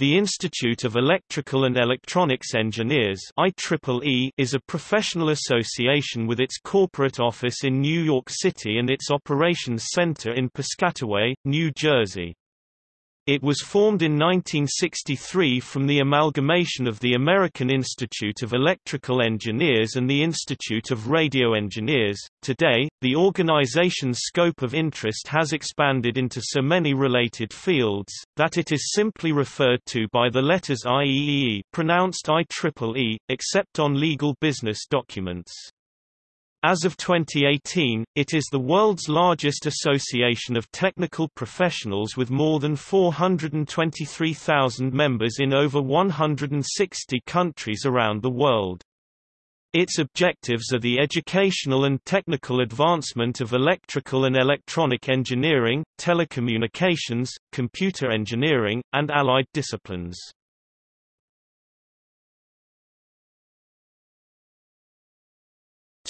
The Institute of Electrical and Electronics Engineers IEEE is a professional association with its corporate office in New York City and its operations center in Piscataway, New Jersey. It was formed in 1963 from the amalgamation of the American Institute of Electrical Engineers and the Institute of Radio Engineers. Today, the organization's scope of interest has expanded into so many related fields, that it is simply referred to by the letters IEEE pronounced IEEE, except on legal business documents. As of 2018, it is the world's largest association of technical professionals with more than 423,000 members in over 160 countries around the world. Its objectives are the educational and technical advancement of electrical and electronic engineering, telecommunications, computer engineering, and allied disciplines.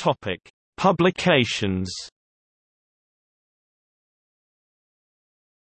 Topic: Publications.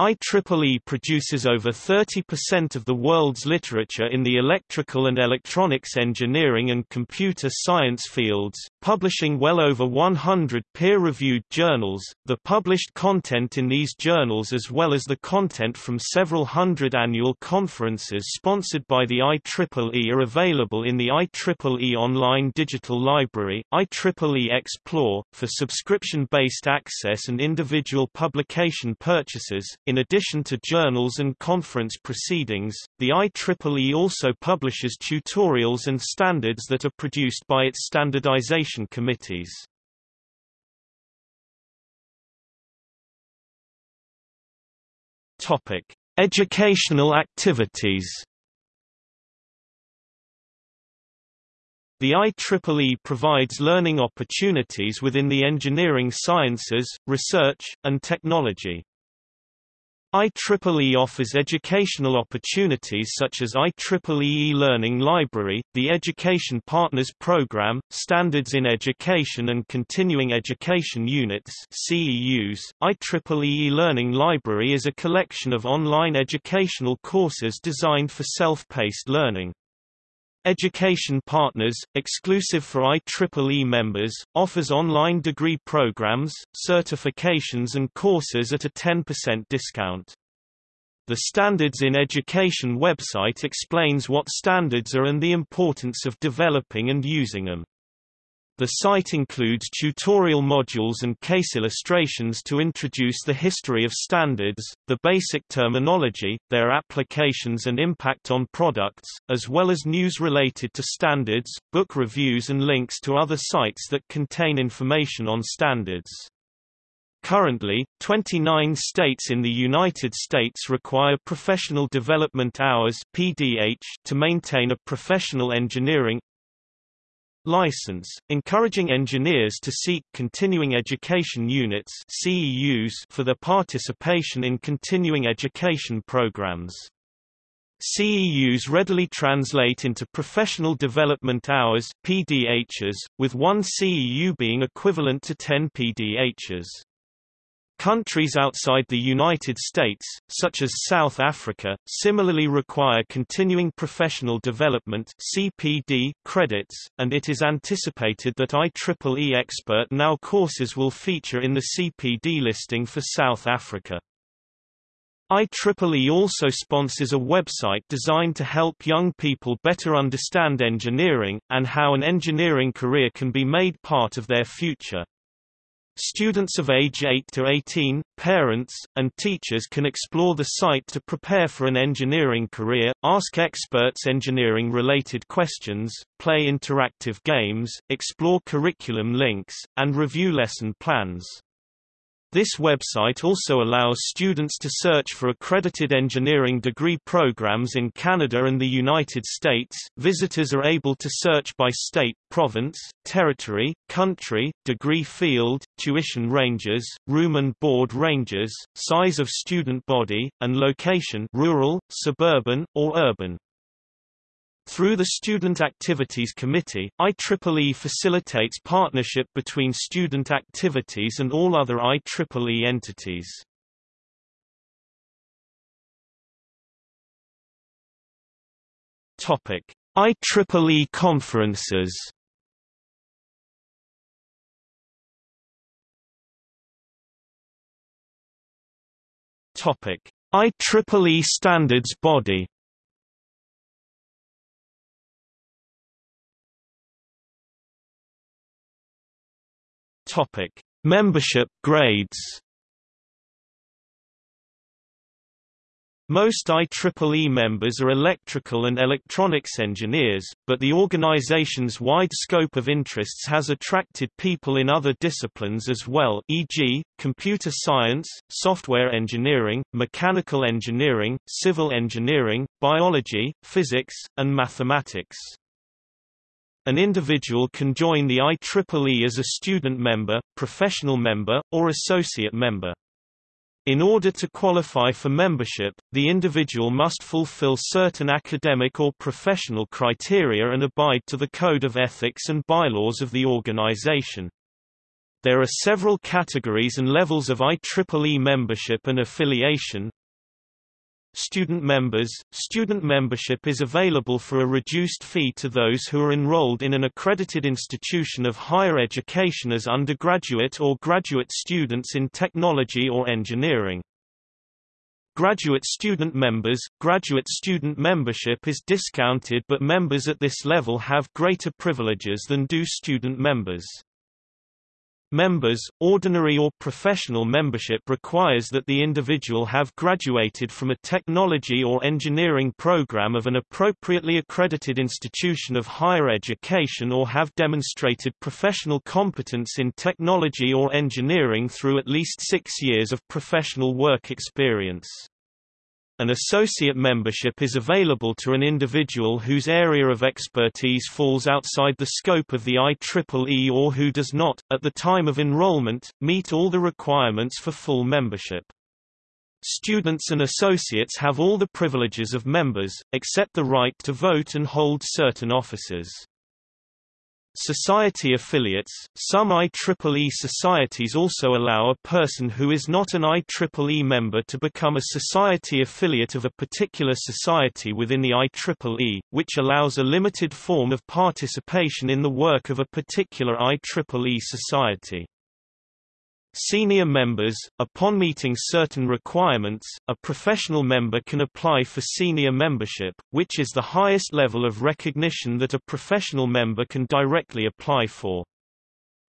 IEEE produces over 30% of the world's literature in the electrical and electronics engineering and computer science fields, publishing well over 100 peer-reviewed journals. The published content in these journals as well as the content from several hundred annual conferences sponsored by the IEEE are available in the IEEE Online Digital Library, IEEE Xplore, for subscription-based access and individual publication purchases. In addition to journals and conference proceedings, the IEEE also publishes tutorials and standards that are produced by its standardization committees. Topic: Educational activities. The IEEE provides learning opportunities within the engineering sciences, research, and technology. IEEE offers educational opportunities such as IEEE Learning Library, the Education Partners Program, Standards in Education and Continuing Education Units CEUs. IEEE Learning Library is a collection of online educational courses designed for self-paced learning. Education Partners, exclusive for IEEE members, offers online degree programs, certifications and courses at a 10% discount. The Standards in Education website explains what standards are and the importance of developing and using them. The site includes tutorial modules and case illustrations to introduce the history of standards, the basic terminology, their applications and impact on products, as well as news related to standards, book reviews and links to other sites that contain information on standards. Currently, 29 states in the United States require Professional Development Hours (PDH) to maintain a professional engineering license, encouraging engineers to seek continuing education units CEUs for their participation in continuing education programs. CEUs readily translate into professional development hours PDHs, with one CEU being equivalent to 10 PDHs. Countries outside the United States, such as South Africa, similarly require continuing professional development CPD credits, and it is anticipated that IEEE Expert Now courses will feature in the CPD listing for South Africa. IEEE also sponsors a website designed to help young people better understand engineering, and how an engineering career can be made part of their future. Students of age 8 to 18, parents, and teachers can explore the site to prepare for an engineering career, ask experts engineering-related questions, play interactive games, explore curriculum links, and review lesson plans. This website also allows students to search for accredited engineering degree programs in Canada and the United States. Visitors are able to search by state, province, territory, country, degree field, tuition ranges, room and board ranges, size of student body, and location rural, suburban, or urban. Through the Student Activities Committee, IEEE facilitates partnership between student activities and all other IEEE entities. Topic: IEEE conferences. Topic: IEEE standards body. Topic: Membership grades. Most IEEE members are electrical and electronics engineers, but the organization's wide scope of interests has attracted people in other disciplines as well e.g., computer science, software engineering, mechanical engineering, civil engineering, biology, physics, and mathematics. An individual can join the IEEE as a student member, professional member, or associate member. In order to qualify for membership, the individual must fulfill certain academic or professional criteria and abide to the code of ethics and bylaws of the organization. There are several categories and levels of IEEE membership and affiliation, Student members – Student membership is available for a reduced fee to those who are enrolled in an accredited institution of higher education as undergraduate or graduate students in technology or engineering. Graduate student members – Graduate student membership is discounted but members at this level have greater privileges than do student members. Members, ordinary or professional membership requires that the individual have graduated from a technology or engineering program of an appropriately accredited institution of higher education or have demonstrated professional competence in technology or engineering through at least six years of professional work experience. An associate membership is available to an individual whose area of expertise falls outside the scope of the IEEE or who does not, at the time of enrollment, meet all the requirements for full membership. Students and associates have all the privileges of members, except the right to vote and hold certain offices. Society affiliates – Some IEEE societies also allow a person who is not an IEEE member to become a society affiliate of a particular society within the IEEE, which allows a limited form of participation in the work of a particular IEEE society. Senior members, upon meeting certain requirements, a professional member can apply for senior membership, which is the highest level of recognition that a professional member can directly apply for.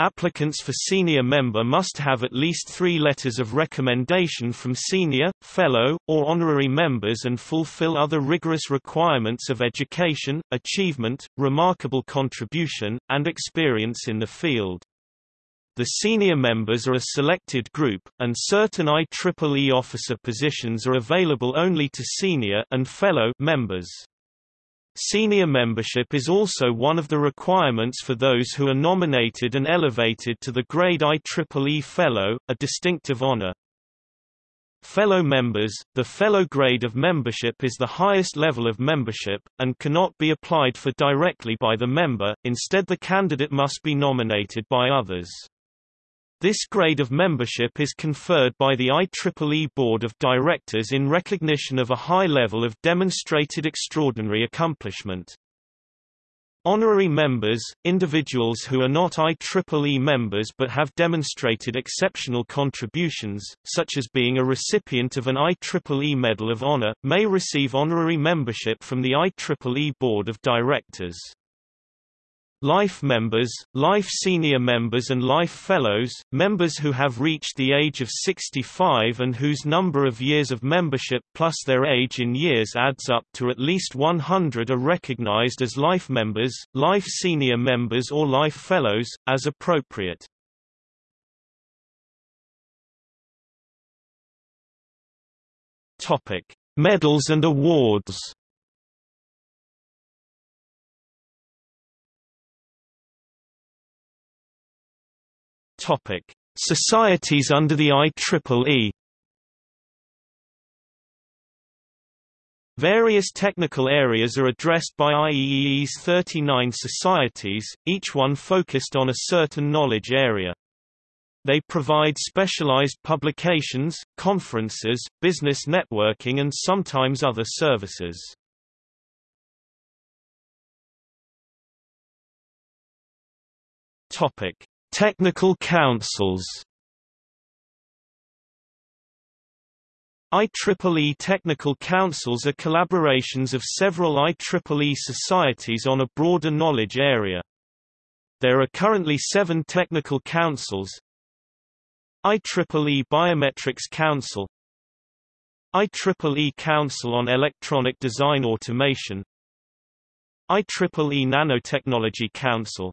Applicants for senior member must have at least three letters of recommendation from senior, fellow, or honorary members and fulfill other rigorous requirements of education, achievement, remarkable contribution, and experience in the field. The senior members are a selected group, and certain IEEE officer positions are available only to senior and fellow members. Senior membership is also one of the requirements for those who are nominated and elevated to the grade IEEE Fellow, a distinctive honor. Fellow members – The fellow grade of membership is the highest level of membership, and cannot be applied for directly by the member, instead the candidate must be nominated by others. This grade of membership is conferred by the IEEE Board of Directors in recognition of a high level of demonstrated extraordinary accomplishment. Honorary members, individuals who are not IEEE members but have demonstrated exceptional contributions, such as being a recipient of an IEEE Medal of Honor, may receive honorary membership from the IEEE Board of Directors. Life members, Life Senior members and Life Fellows, members who have reached the age of 65 and whose number of years of membership plus their age in years adds up to at least 100 are recognized as Life members, Life Senior members or Life Fellows, as appropriate. Medals and awards Topic: Societies under the IEEE. Various technical areas are addressed by IEEE's 39 societies, each one focused on a certain knowledge area. They provide specialized publications, conferences, business networking and sometimes other services. Topic: Technical councils. IEEE technical councils are collaborations of several IEEE societies on a broader knowledge area. There are currently seven technical councils IEEE Biometrics Council IEEE Council on Electronic Design Automation IEEE Nanotechnology Council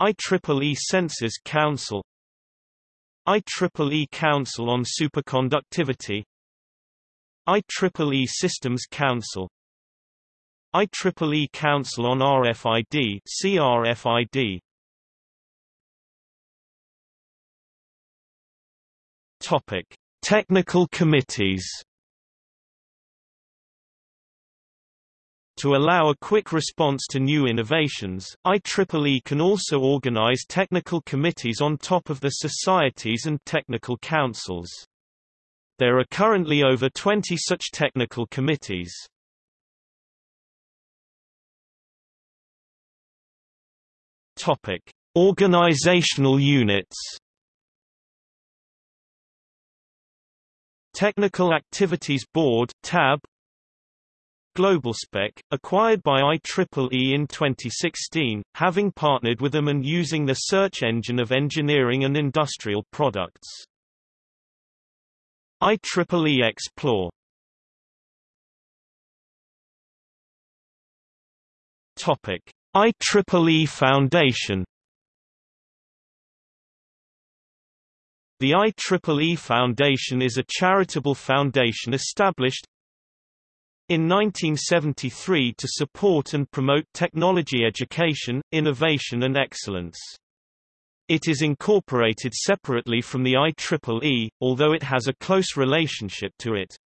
IEEE Sensors Council IEEE Council on Superconductivity IEEE Systems Council IEEE Council on RFID CRFID Topic Technical committees To allow a quick response to new innovations, IEEE can also organize technical committees on top of the societies and technical councils. There are currently over 20 such technical committees. Topic: Organizational units. Technical Activities Board (TAB) GlobalSpec, acquired by IEEE in 2016, having partnered with them and using the search engine of engineering and industrial products. IEEE Xplore. Topic: IEEE Foundation. The IEEE Foundation is a charitable foundation established in 1973 to support and promote technology education, innovation and excellence. It is incorporated separately from the IEEE, although it has a close relationship to it.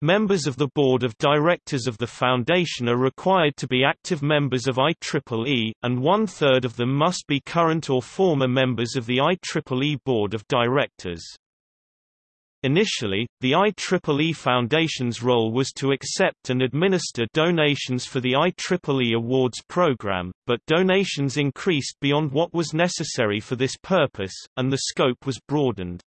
Members of the Board of Directors of the Foundation are required to be active members of IEEE, and one-third of them must be current or former members of the IEEE Board of Directors. Initially, the IEEE Foundation's role was to accept and administer donations for the IEEE Awards program, but donations increased beyond what was necessary for this purpose, and the scope was broadened.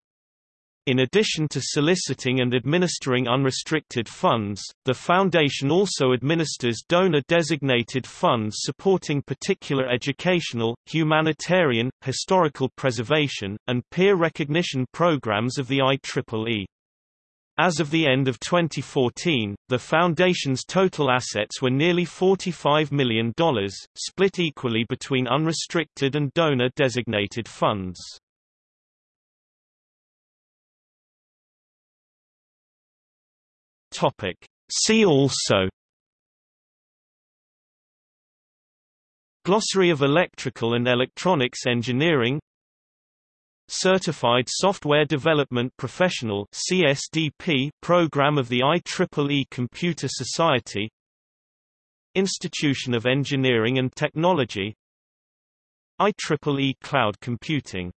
In addition to soliciting and administering unrestricted funds, the Foundation also administers donor-designated funds supporting particular educational, humanitarian, historical preservation, and peer recognition programs of the IEEE. As of the end of 2014, the Foundation's total assets were nearly $45 million, split equally between unrestricted and donor-designated funds. Topic. See also Glossary of Electrical and Electronics Engineering Certified Software Development Professional CSDP program of the IEEE Computer Society Institution of Engineering and Technology IEEE Cloud Computing